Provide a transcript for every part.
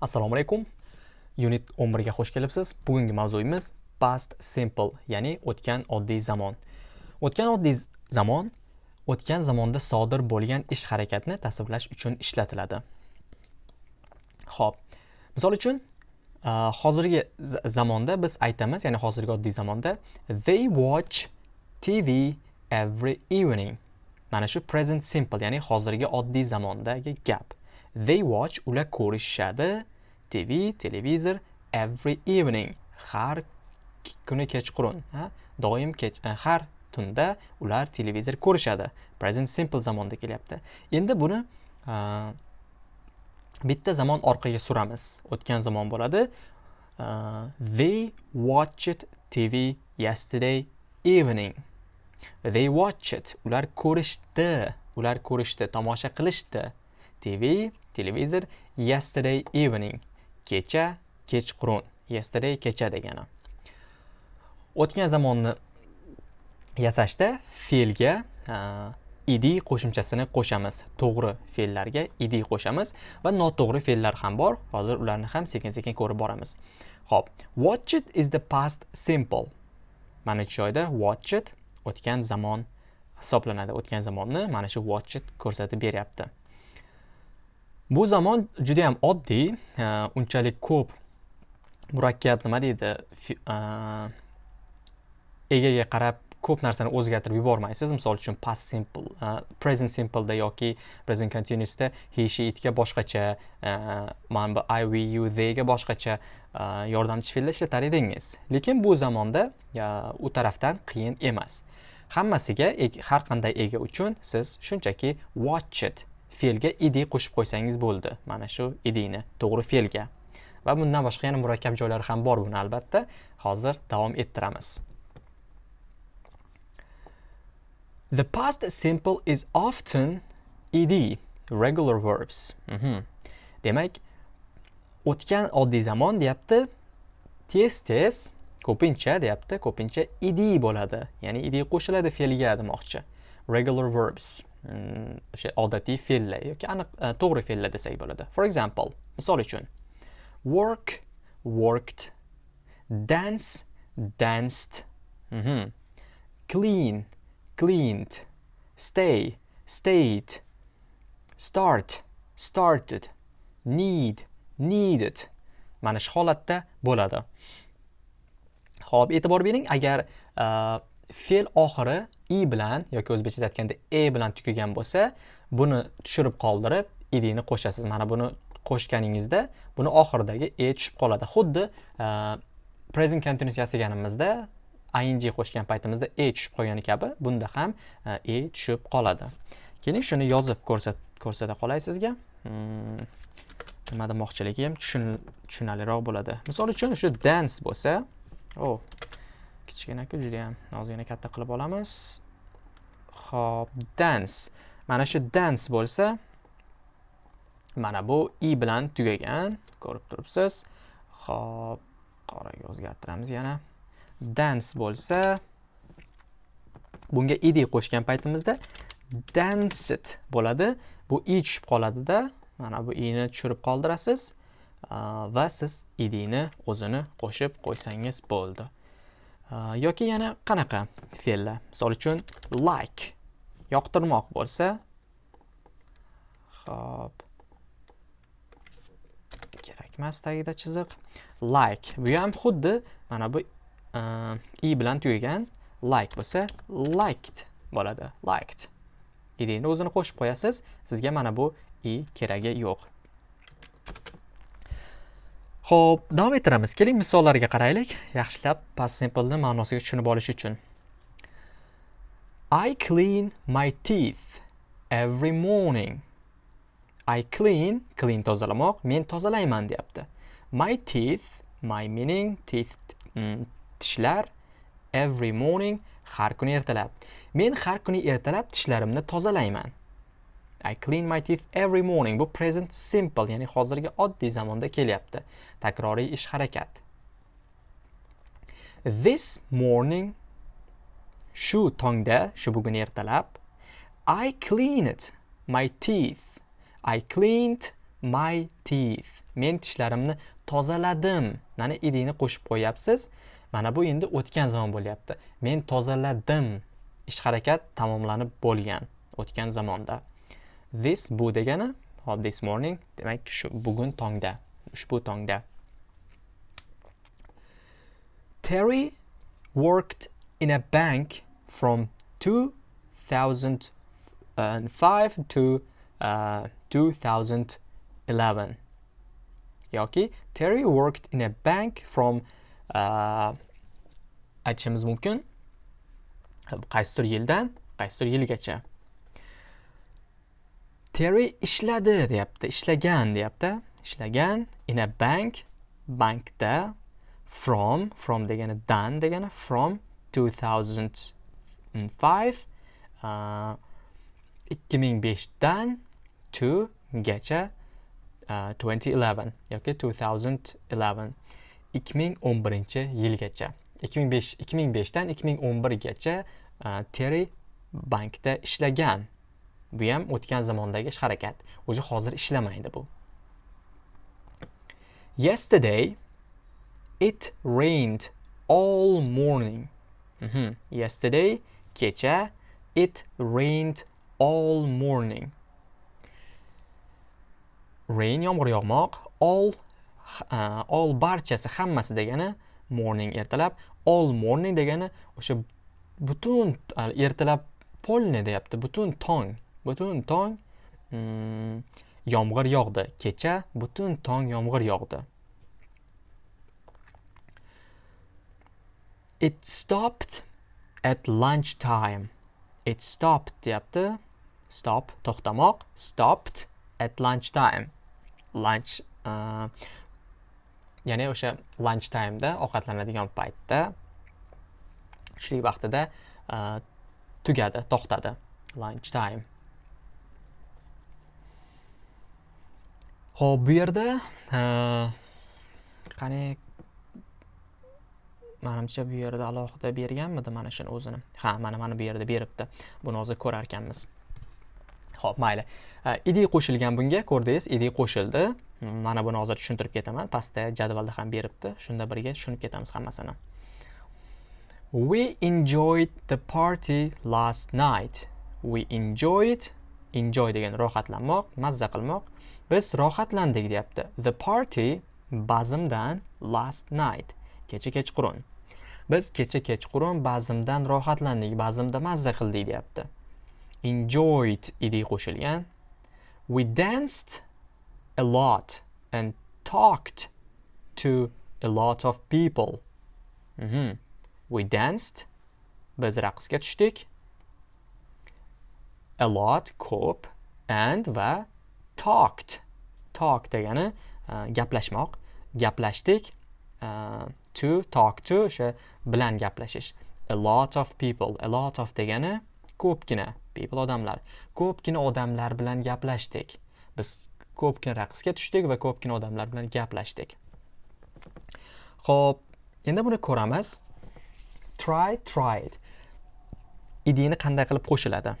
Assalomu alaykum. Unit 11 ga xush kelibsiz. Bugungi mavzuyimiz past simple, ya'ni o'tgan oddiy zamon. O'tgan oddiy zamon o'tgan zamonda sodir bo'lgan ish harakatni tasvirlash uchun ishlatiladi. Xo'p. Misol uchun, hozirgi zamonda biz aytamiz, ya'ni hozirgi oddiy zamonda they watch TV every evening. Mana shu present simple, ya'ni hozirgi oddiy zamondagi gap. They watch ular ko'rishadi TV, televizor every evening. Har kuni kechqurun, ha? Doim kech e, har tunda ular televizor ko'rishadi. Present simple zamonda kelyapti. Endi buni e, bitta zamon orqaga suramiz. O'tgan zamon bo'ladi. E, they watched TV yesterday evening. They watched. Ular ko'rishdi. Ular ko'rishdi, tomosha qilishdi. TV, televizor yesterday evening. kecha kechqurun yesterday kecha degani. O'tgan zamonni yasashda fe'lga id qo'shimchasini qo'shamiz. To'g'ri fe'llarga id qo'shamiz va noto'g'ri fe'llar ham bor. Hozir ularni ham sekin sekin ko'rib boramiz. Ho'p watch it is the past simple. Mana shu joyda watch it o'tgan zamon hisoblanadi. O'tgan zamonni mana shu watch it ko'rsatib beryapti. Bu zamon juda ham oddiy unchalik ko'p murakkab nima deydi egaga qarab ko'p narsani o'zgartirib yubormaysiz. Misol uchun past simple present simpleda yoki present continuousda he she itga boshqacha mana bu i we you theyga boshqacha yordamchi fe'llar ishlatar edingiz. Lekin bu zamonda u tarafdan qiyin emas. Hammasiga e, har qanday ega uchun siz shunchaki watch it. Fe'lga id qo'shib qo'ysangiz bo'ldi. Mana shu idini to'g'ri fe'lga. Va bundan boshqa yana murakkab joylari ham bor buni albatta. Hozir davom ettiramiz. The past simple is often ed regular verbs. Mm -hmm. demak o'tgan oddiy zamon deyapti tez tez ko'pincha deyapti ko'pincha id bo'ladi. Ya'ni id qo'shiladi fe'lga demoqchi. Regular verbs. O'sha odatiy fe'llar yoki aniq to'g'ri fe'llar desak bo'ladi for example misol uchun work worked. Dance danced. Mm -hmm. clean cleaned. Stay stayed. Start started. Need needed. Mana shu holatda bo'ladi. Ho'p e'tibor bering agar uh, fe'l oxiri i bilan yoki o'zbekchada aytganda e bilan tugagan bo'lsa buni tushirib qoldirib idini qo'shasiz. Mana buni qo'shganingizda buni oxiridagi e tushib qoladi. Xuddi e, present continuous yasaganimizda ing qo'shgan paytimizda e tushib qolgani kabi bunda ham e, e tushib qoladi. Keling shuni yozib ko'rsata qolay sizga hmm, nima demoqchiligim? Tushunarliroq bo'ladi. Misol uchun shu dance bo'lsa oh kichkinaku juda ham ozgina katta qilib olamiz Xo'p, dance. Mana shu dance bo'lsa, mana bu i bilan tugagan, ko'rib turibsiz. Xo'p, qoraga o'zgartiramiz yana. Dance bo'lsa, bunga id qo'shgan paytimizda danced bo'ladi. Bu i tushib qoladida, mana bu i'ni tushirib qoldirasiz va siz idni o'zini qo'shib qo'ysangiz bo'ldi. Yoki yana qanaqa fe'llar? Misol uchun like. Yoqtirmoq bo'lsa hop. Kerak emas tagida chiziq. Like. Bu ham xuddi mana bu i bilan tugagan like bo'lsa liked bo'ladi. Liked. Idni o'zini qo'shib qo'yasiz. Sizga mana bu i keragi yo'q. Xo'p, davom ettiramiz. Keling misollarga qaraylik. Yaxshilab past simple ma'nosiga tushunib olish uchun. I clean my teeth every morning. I clean, clean tozalamoq, men tozalayman deyapti. My teeth, my meaning teeth mm, tishlar every morning har kuni ertalab. Men har kuni ertalab tishlarimni tozalayman. I clean my teeth every morning. Bu present simple, ya'ni hozirgi oddiy zamonda kelyapti. Takroriy ish harakat. This morning shu tongda, shu bugun ertalab I cleaned my teeth. I cleaned my teeth men tishlarimni tozaladim mana idini qo'shib qo'yapsiz mana bu endi o'tgan zamon bo'lyapti men tozaladim ish harakat tamomlanib bo'lgan o'tgan zamonda this bu degani hop this morning demak shu bugun tongda ushbu tongda. Terry worked in a bank from 2005 uh, to uh, 2011 yoki Terry worked in a bank from uh, aytishimiz mumkin qaysidir yildan qaysidir yilgacha. Terry ishladi deyapti ishlagan deyapti. Ishlagan in a bank bankda from from degani dan degani from 2005 uh, 2005dan to gacha uh, 2011 yoki 2011 2011 yilgacha. 2005 2005dan 2011gacha uh, Terry bankda ishlagan. Bu ham o'tgan zamondagi ish harakat. Уже hozir ishlamaydi bu. Yesterday it rained all morning. Mm -hmm. yesterday kecha it rained all morning. Rain yomg'ir yog'moq all uh, all barchasi hammasi degani morning ertalab all morning degani o'sha butun ertalab polni deyapti butun tong. Butun tong mm, yomg'ir yog'di. Kecha butun tong yomg'ir yog'di. It stopped at lunch time it stopped deyapti. Stop to'xtamoq. Stopped at lunch time lunch uh, ya'ni o'sha lunch timeda ovqatlanadigan paytda tushlik vaqtida uh, tugadi to'xtadi. Lunch time Xo'p, bu yerda qani manimcha bu yerda alohida berganmidi mana shuni o'zini? Ha mana mana bu yerda beribdi. Buni hozir ko'rar ekanmiz ho'p mayli. Id qo'shilgan bunga ko'rdingiz id qo'shildi. Mana buni hozir tushuntirib ketaman. Pastda jadvalda ham beribdi. Shunda birga tushunib ketamiz hammasini. We enjoyed the party last night. We enjoyed enjoy degan rohatlanmoq mazza qilmoq. Biz rohatlandik deyapti. The party bazmdan last night. Kecha kechqurun. Biz kecha kechqurun bazmdan rohatlandik bazmda mazza qildik deyapti. Enjoyed edi qo'shilgan. We danced a lot and talked to a lot of people. Mm -hmm. we danced. Biz raqsga tushdik. A lot ko'p and va talked. Talk degani e, gaplashmoq. Gaplashdik e, to talk to o'sha bilan gaplashish. A lot of people a lot of degani ko'pgina people odamlar. Ko'pgina odamlar bilan gaplashdik. Biz ko'pgina raqsga tushdik va ko'pgina odamlar bilan gaplashdik. Ho'p endi buni ko'ramiz. Try tried. Idini qanday qilib qo'shiladi?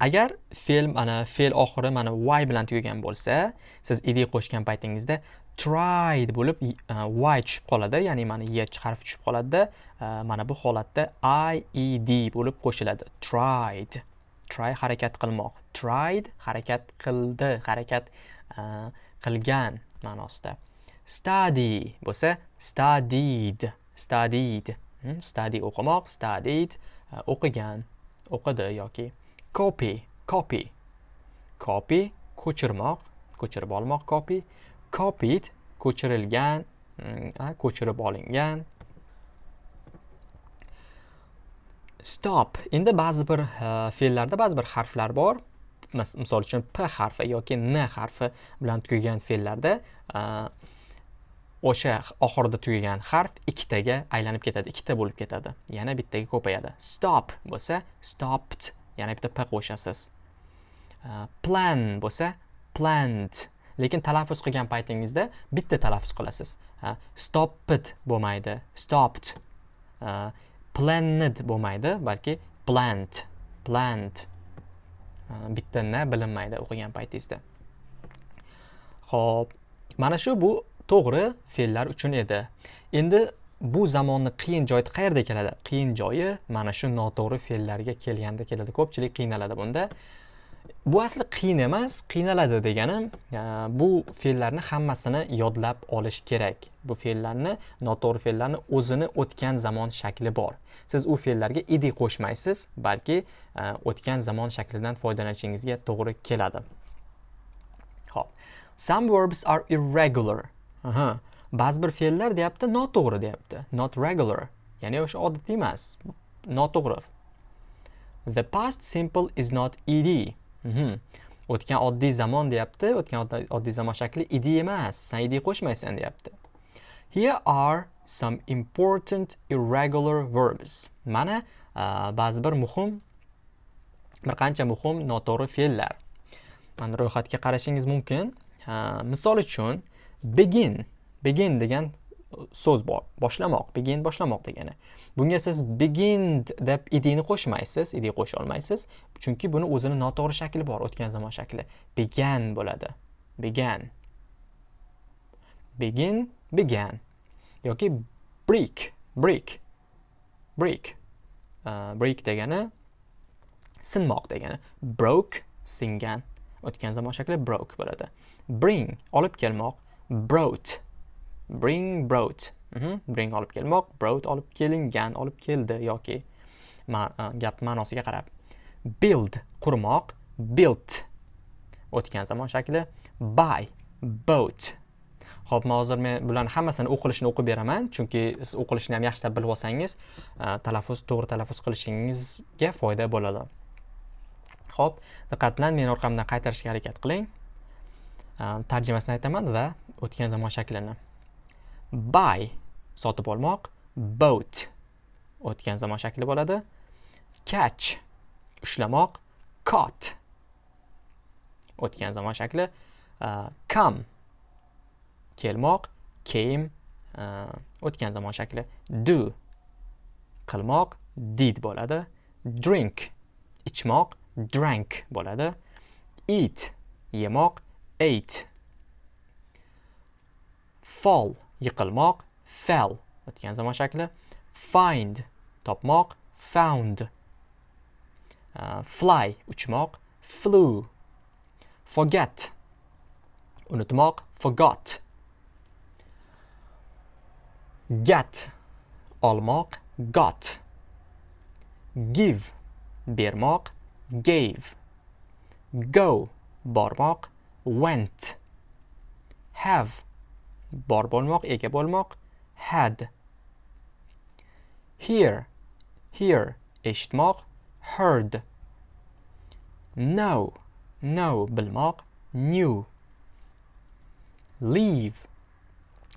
Agar fe'l mana fe'l oxiri mana y bilan tugagan bo'lsa siz id qo'shgan paytingizda tried bo'lib y e, tushib qoladi. Ya'ni mana y harfi tushib qoladida e, mana bu holatda ied bo'lib qo'shiladi. Tried. Try harakat qilmoq. Tried harakat qildi. Harakat e, qilgan ma'nosida. Study bo'lsa studied. Studied. Hmm, study o'qimoq. Studied o'qigan o'qidi yoki copy copy. Copy ko'chirmoq ko'chirib olmoq copy. Copied ko'chirilgan mm, ko'chirib olingan. Stop. Endi ba'zi bir fe'llarda ba'zi bir harflar bor. Misol uchun p harfi yoki n harfi bilan tugagan fe'llarda o'sha oxirida tugagan harf ikkitaga aylanib ketadi. Ikkita bo'lib ketadi. Yana bittaga ko'payadi. Stop bo'lsa stopped. Yana bitta p qo'shasiz. Plan bo'lsa planned lekin talaffuz qilgan paytingizda bitta talaffuz qilasiz. Stopped bo'lmaydi stopped. Planned bo'lmaydi balki plant plant. Bitta n bilinmaydi o'qigan paytingizda. Xo'p, mana shu bu to'g'ri fe'llar uchun edi. Endi bu zamonni qiyin joyi qayerda keladi? Qiyin joyi mana shu noto'g'ri fe'llarga kelganda keladi. Ko'pchilik qiynaladi bunda. Bu asli qiyin emas, qiynaladi deganim e, bu fe'llarni hammasini yodlab olish kerak. Bu fe'llarni, noto'g'ri fe'llarni o'zini o'tgan zamon shakli bor. Siz u fe'llarga edi qo'shmaysiz, balki e, o'tgan zamon shaklidan foydalanishingizga to'g'ri keladi. Xo'p. Some verbs are irregular. Aha. Ba'zi bir fe'llar deyapti, noto'g'ri deyapti. Not regular. Ya'ni o'sha odatiy emas, noto'g'ri. The past simple is not ed. Mhm. O'tgan oddiy zamon deyapti. O'tgan oddiy zamon shakli ed emas. san ed qo'shmaysan deyapti. Here are some important irregular verbs. Mana ba'zi bir muhim bir qancha muhim noto'g'ri fe'llar. Mana ro'yxatga qarashingiz mumkin. Misol uchun begin, begin degan so'z bor. Boshlamoq, begin boshlamoq degani. Bunga siz begin deb idini qo'shmaysiz, id qo'sha olmaysiz, chunki buni o'zini noto'g'ri shakli bor, o'tgan zamon shakli. Began bo'ladi. Began. Begin, began. yoki brick, brick. Brick. Uh, brick degani sinmoq degani. Broke, singan. O'tgan zamon shakli broke bo'ladi. Bring, olib kelmoq. Brought. Bring, brought. Mm -hmm. Bring olib kelmoq, brought olib kelingan, olib keldi yoki ma uh, gap ma'nosiga qarab. Build, qurmoq. Built. O'tgan zamon shakli. Buy, bought. Xo'p, hozir men bularni hammasini o'qilishini o'qib beraman, chunki siz o'qilishini ham yaxshilab bilib olsangiz, talaffuz to'g'ri talaffuz qilishingizga foyda bo'ladi. Xo'p, diqqat bilan meni orqamdan qaytarishga harakat qiling. Tarjimasini aytaman va o'tgan zamon shaklini. Buy sotib olmoq, boat o'tgan zamon shakli bo'ladi. Catch ushlamoq, caught o'tgan zamon shakli. Uh, come kelmoq came uh, o'tgan zamon shakli do qilmoq did bo'ladi drink ichmoq drank bo'ladi eat yemoq ate fall yiqilmoq fell o'tgan zamon shakli. Find topmoq found. Uh, fly uchmoq flew. Forget unutmoq forgot. Get olmoq got. Give bermoq gave. Go bormoq went. Have bor bo'lmoq ega bo'lmoq. Had. Hear. Hear. Eshitmoq. Heard. Know. Know. Bilmoq. Knew. Leave.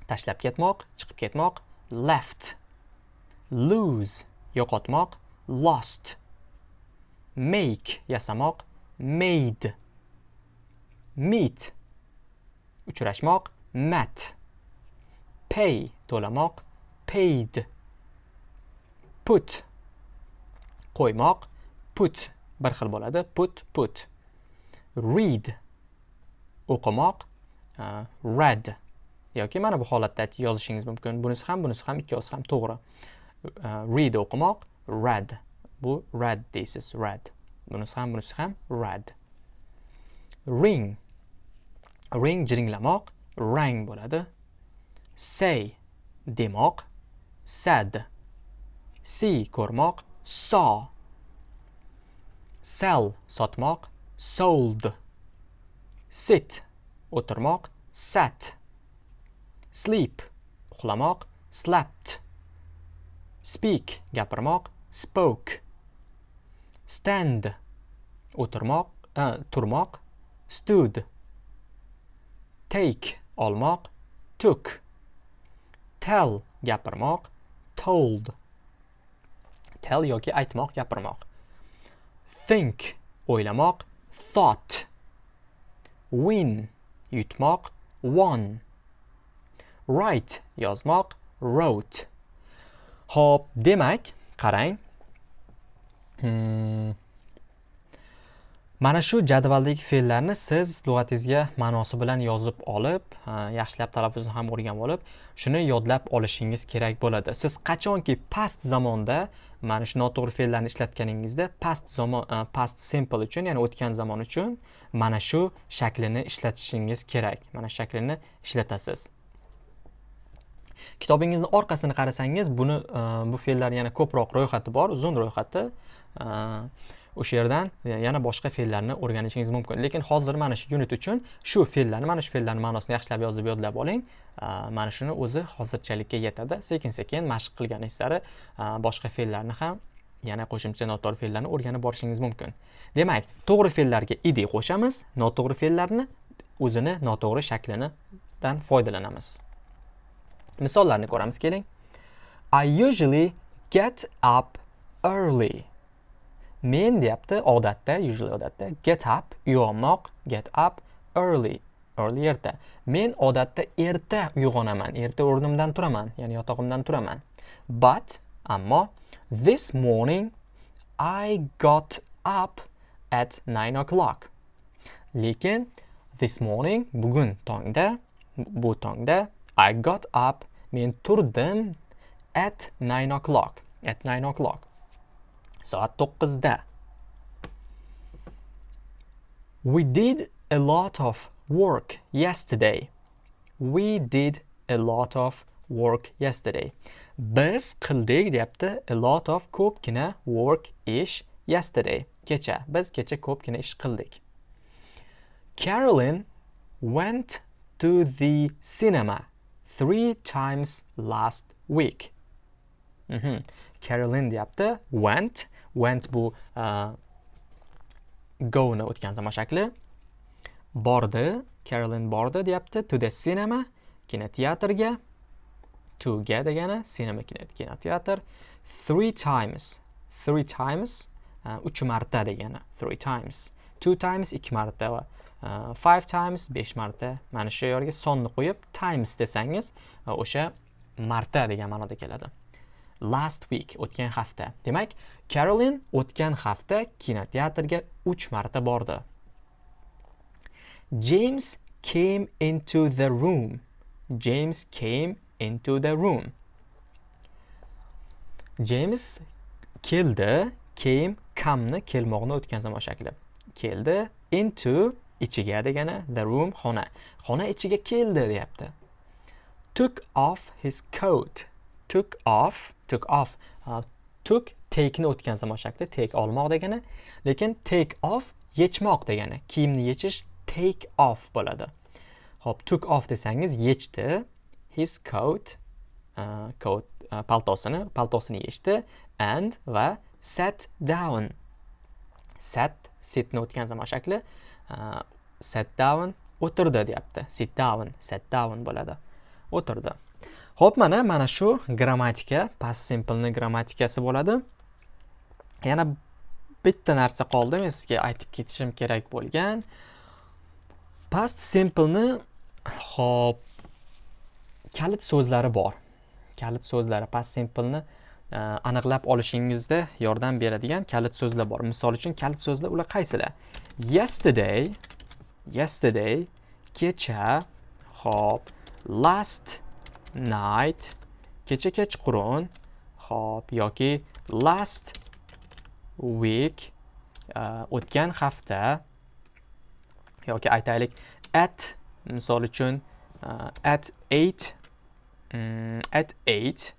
Tashlab ketmoq, chiqib ketmoq, left. Lose, yo'qotmoq, lost. Make, yasamoq, made. Meet, uchrashmoq, met. Pay, to'lamoq, paid. Put, qo'ymoq, put. Bir xil bo'ladi, put, put. Read, o'qimoq, uh, read. yoki mana bu holatda yozishingiz mumkin. Bunisi ham bunisi ham ikkovsi ham to'g'ri. Uh, read o'qimoq read. Bu read deysiz read. Bunisi ham bunisi ham read. Ring. Ring jiringlamoq rang bo'ladi say demoq. Sad. See ko'rmoq. Saw. Sell sotmoq. Sold. Sit o'tirmoq. Sat. Sleep uxlamoq. Slept speak gapirmoq. Spoke. Stand o'tirmoq uh, turmoq. Stood. Take olmoq. Took. Tell gapirmoq told. Tell yoki aytmoq gapirmoq. Think o'ylamoq thought. Win yutmoq won. Write yozmoq wrote. Hop demak, qarang. Mana shu jadvaldagi fe'llarni siz lug'atingizga ma'nosi bilan yozib olib yaxshilab talaffuzini ham o'rganib olib shuni yodlab olishingiz kerak bo'ladi. Siz qachonki past zamonda mana shu noto'g'ri fe'llarni ishlatganingizda past zamon e, past simple uchun ya'ni o'tgan zamon uchun mana shu shaklini ishlatishingiz kerak. Mana shu shaklini ishlatasiz. Kitobingizni orqasini qarasangiz buni e, bu fe'llar yana ko'proq ro'yxati bor uzun ro'yxati. E, o'sha yerdan yana boshqa fe'llarni o'rganishingiz mumkin. Lekin hozir mana shu unit uchun shu fe'llarni mana shu fe'llarni ma'nosini yaxshilab yozib yodlab oling. Mana shuni o'zi hozirchalikka yetadi. Sekin sekin mashq qilganingiz sari boshqa fe'llarni ham yana qo'shimcha noto'g'ri fe'llarni o'rganib borishingiz mumkin. Demak to'g'ri fe'llarga id qo'shamiz. Noto'g'ri fe'llarni o'zini noto'g'ri shaklinidan foydalanamiz. Misollarni ko'ramiz keling. I usually get up early. Men deyapti odatda usually odatda get up uyg'onmoq get up early early erta. Men odatda erta uyg'onaman erta o'rnimdan turaman ya'ni yotog'imdan turaman. But ammo this morning i got up at 9 o'clock. Lekin this morning bugun tongda bu tongda i got up men turdim at 9 o'clock at 9 o'clock. Soat 9 da. we did a lot of work yesterday we did a lot of work yesterday biz qildik deyapti a lot of ko'pgina work ish yesterday kecha biz kecha ko'pgina ish qildik Carolyn went to the cinema three times last week. Mm -hmm. Carolyn deyapti went went bu uh, go'ni o'tgan zamon shakli. Bordi carolin bordi deyapti. To the cinema kinoteatrga. To ga degani cinema kinoteatr. Three times three times e, uch marta degani. Three times. Two times ikki marta va uh, five times besh marta. Mana shu yerga sonni qo'yib times desangiz o'sha marta degan ma'noda keladi. Last week o'tgan hafta. Demak Caroline o'tgan hafta kinoteatrga 3 marta bordi. James came into the room. James came into the room. James keldi came come'ni kelmoqni o'tgan zamon shakli. Keldi into ichiga degani the room xona. Xona ichiga keldi deyapti. Took off his coat. Took off took off took took take'ni o'tgan zamon shakli take olmoq degani lekin take off yechmoq degani kiyimni yechish take off bo'ladi. Ho'p took off desangiz yechdi his coat uh, coat uh, paltosini paltosini yechdi and va sat down. Sat sitni o'tgan zamon shakli uh, sat down o'tirdi deyapti. Sit down sat down bo'ladi. O'tirdi. Xo'p, mana mana shu grammatika, past simple grammatikasi bo'ladi. Yana bitta narsa qoldi, men sizga aytib ketishim kerak bo'lgan. Past simple ni kalit so'zlari bor. Kalit so'zlari past simple ni e, aniqlab olishingizda yordam beradigan kalit so'zlar bor. Misol uchun kalit so'zlar ular qaysilar? Yesterday, yesterday, kecha, xo'p, last night kecha kechqurun hop yoki last week uh, o'tgan hafta yoki aytaylik at misol uchun uh, at 8 um, mm, at 8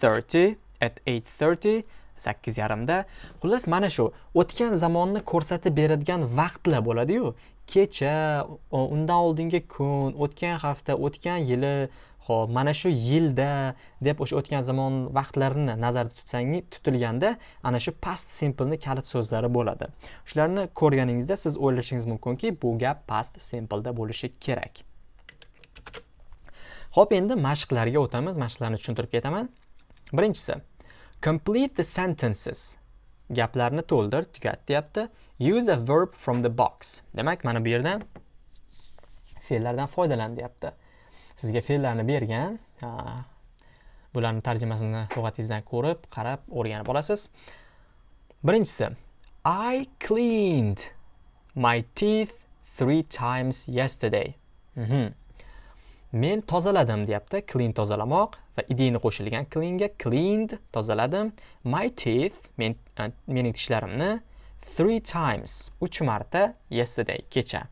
30 at 8:30 sakkiz yarimda. Xullas mana shu o'tgan zamonni ko'rsatib beradigan vaqtlar bo'ladiyu. Kecha undan oldingi kun o'tgan hafta o'tgan yili ho'p mana shu yilda deb o'sha o'tgan zamon vaqtlarini nazarda tutsangiz tutilganda ana shu past simpleni kalit so'zlari bo'ladi. Shularni ko'rganingizda siz o'ylashingiz mumkinki bu gap past simpleda bo'lishi kerak. Ho'p endi mashqlarga o'tamiz mashqlarni tushuntirib ketaman. Birinchisi complete the sentences gaplarni to'ldir tugat deyapti use a verb from the box demak mana bu yerdan fe'llardan foydalan deyapti sizga fe'llarni bergan bularni tarjimasini lug'atingizdan ko'rib qarab o'rganib olasiz birinchisi I cleaned my teeth three times yesterday. Mhm. Men tozaladim deyapti. Clean tozalamoq va idini qo'shilgan cleanga cleaned tozaladim. My teeth men e, mening tishlarimni three times 3 marta yesterday kecha.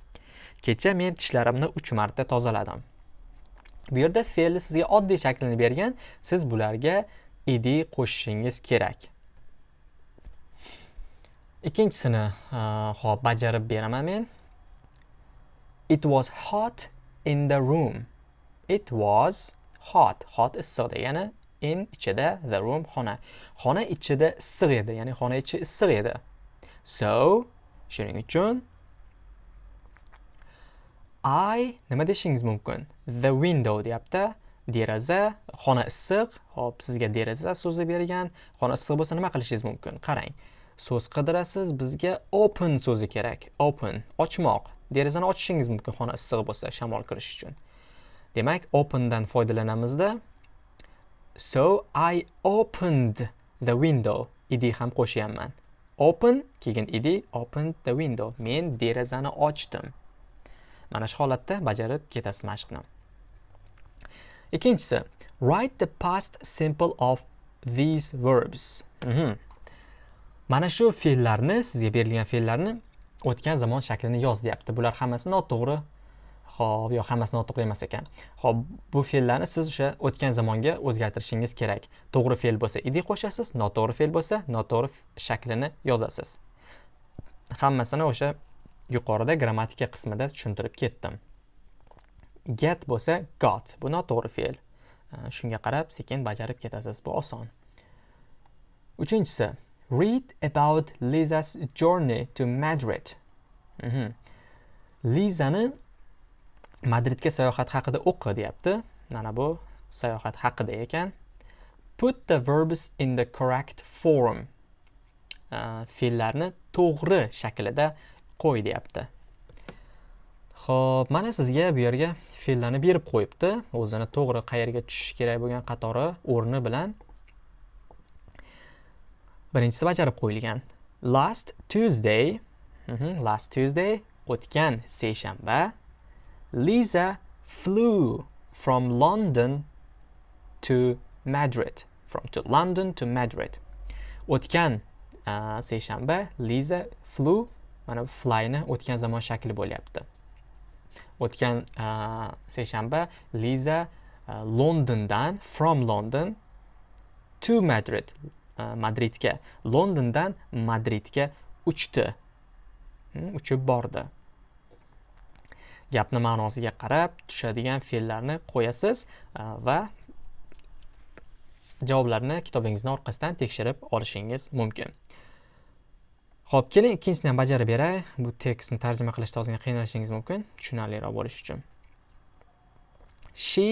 Kecha men tishlarimni 3 marta tozaladim. Bu yerda fe'lni sizga oddiy shaklini bergan, siz bularga id qo'shishingiz kerak. Ikkinchisini hop bajarib beraman men. It was hot in the room. It was hot. Hot issiq degani in ichida the room xona. Xona ichida issiq edi, ya'ni xona ichi issiq edi. So, shuning uchun I nima deshingiz mumkin? The window deyapti. Deraza, xona issiq. Hop, sizga deraza so'zi bergan. Xona issiq bo'lsa nima qilishingiz mumkin? Qarang. So'z qidirasiz, bizga open so'zi kerak. Open, ochmoq. Derazani ochishingiz mumkin xona issiq bo'lsa, shamol kirish uchun. Demak, opendan foydalanamizda. So I opened the window. Idi ham qo'shyapman. Open keyin id opened the window. Men derazani ochdim. Mana shu holatda bajarib ketasiz mashqni. Ikkinchisi, write the past simple of these verbs. Mm -hmm. Mana shu fe'llarni, sizga berilgan fe'llarni o'tgan zamon shaklini yoz deyapti. Bular hammasi noto'g'ri. Xo'p, yo'q, hammasini noto'g'ri emas ekan. Xo'p, bu fe'llarni siz o'sha o'tgan zamonga o'zgartirishingiz kerak. To'g'ri fe'l bo'lsa id qo'shasiz, noto'g'ri fe'l bo'lsa noto'g'ri shaklini yozasiz. Hammasini o'sha yuqorida grammatika qismida tushuntirib ketdim. Get bo'lsa got. Bu noto'g'ri fe'l. Shunga qarab sekin bajarib ketasiz. Bu oson. Uchinchisi, read about Liza's journey to Madrid. Mm -hmm. Lizani Madridga sayohat haqida o'qi deyapti. Mana bu sayohat haqida ekan. Put the verbs in the correct form. Uh, fe'llarni to'g'ri shaklida qo'y deyapti ho'p mana sizga bu yerga fe'llarni berib qo'yibdi o'zini to'g'ri qayerga tushishi kerak bo'lgan qatori o'rni bilan birinchisi bajarib qo'yilgan last tuesday mhm, last tuesday o'tgan seshanba Lisa flew from london to madrid from to london to madrid. O'tgan uh, seshanba Lisa flew mana flyni o'tgan zamon shakli bo'lyapti. O'tgan uh, seshanba liza uh, londondan from london to madrid uh, madridga. Londondan madridga uchdi. Hmm, uchib bordi. Gapni ma'nosiga qarab tushadigan fe'llarni qo'yasiz va javoblarni kitobingizni orqasidan tekshirib olishingiz mumkin Xo'p, keling ikkinchisini ham bajarib beray. Bu tekstni tarjima qilishda ozgina qiynalishingiz mumkin, tushunarliroq bo'lishi uchun. She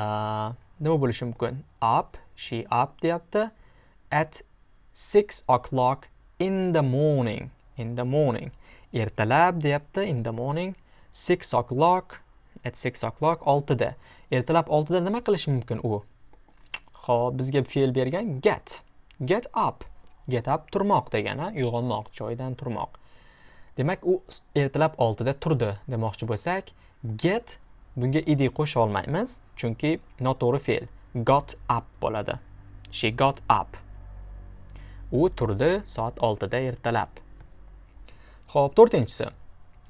uh, nima bo'lishi mumkin? Up, she up deyapti. At 6 o'clock in the morning. In the morning. Ertalab deyapti, in the morning. 6 o'clock at 6 o'clock 6 da. Ertalab 6 da nima qilish mumkin u? Xo'p, bizga fe'l bergan get. Get up. get up turmoq degani uyg'onmoq joydan turmoq demak u ertalab oltida turdi demoqchi bo'lsak get bunga id qo'sha olmaymiz chunki noto'g'ri fe'l got up bo'ladi she got up u turdi soat oltida ertalab ho'p to'rtinchisi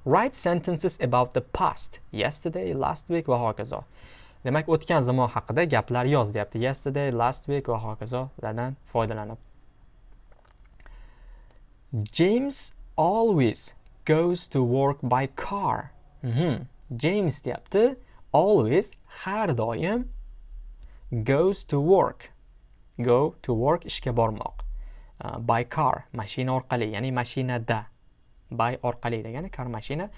write sentences about the past yesterday last week va hokazo demak o'tgan zamon haqida gaplar yoz deyapti yesterday last week va hokazolardan foydalanib James always goes to work by car. Mm -hmm. James deyapti. Always har doim goes to work. Go to work ishga bormoq. Uh, by car mashina orqali, ya'ni mashinada. By orqali degani kar mashina.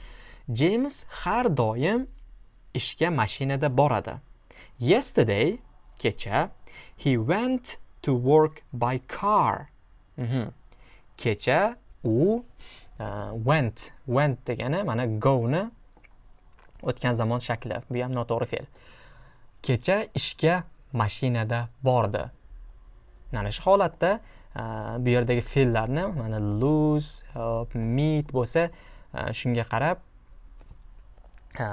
James har doim ishga mashinada boradi. Yesterday kecha he went to work by car. Mm -hmm. kecha u uh, went went degani mana goni o'tgan zamon shakli bu ham noto'g'ri fe'l kecha ishga mashinada bordi mana shu holatda Э, bu yerdagi fe'llarni mana lose meet bo'lsa e, shunga qarab e,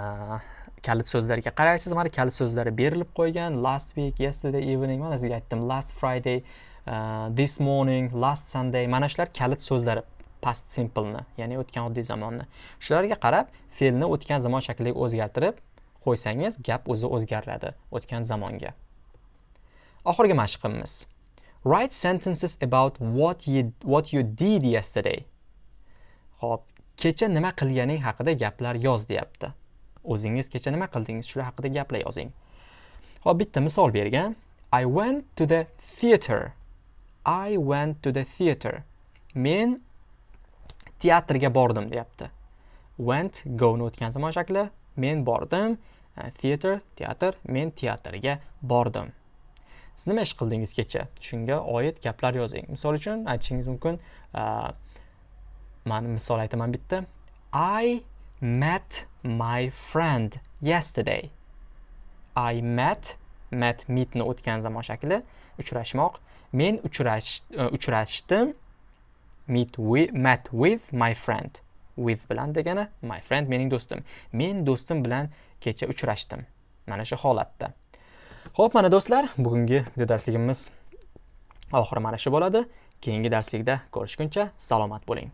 kalit so'zlarga qaraysiz. Mana kalit so'zlari berilib qo'ygan. Last week yesterday evening mana sizga aytdim last friday uh, this morning last sunday. Mana shular kalit so'zlari past simpleni ya'ni o'tgan oddiy zamonni. Shularga qarab fe'lni o'tgan zamon shakliga o'zgartirib qo'ysangiz gap o'zi o'zgariladi o'tgan zamonga. Oxirgi mashqimiz. Write sentences about what you what you did yesterday. Xo'p, kecha nima qilganing haqida gaplar yoz deyapti. O'zingiz kecha nima qildingiz? Shular haqida gaplar yozing. Xo'p, bitta misol bergan. I went to the theater. I went to the theater. Men teatrga bordim deyapti. Went goni o'tgan zamon shakli. Men bordim. Theater teatr. Men teatrga bordim. Siz nima ish qildingiz kecha shunga oid gaplar yozing misol uchun aytishingiz mumkin man misol aytaman bitta i met my friend yesterday. I met met meetni o'tgan zamon shakli uchrashmoq. Men uchrash e, uchrashdim meet with met with my friend. With bilan degani my friend mening do'stim. Men do'stim bilan kecha uchrashdim. Mana shu holatda. Xo'p, mana do'stlar, bugungi video darsligimiz oxiri mana shu bo'ladi. Keyingi darslikda ko'rishguncha salomat bo'ling.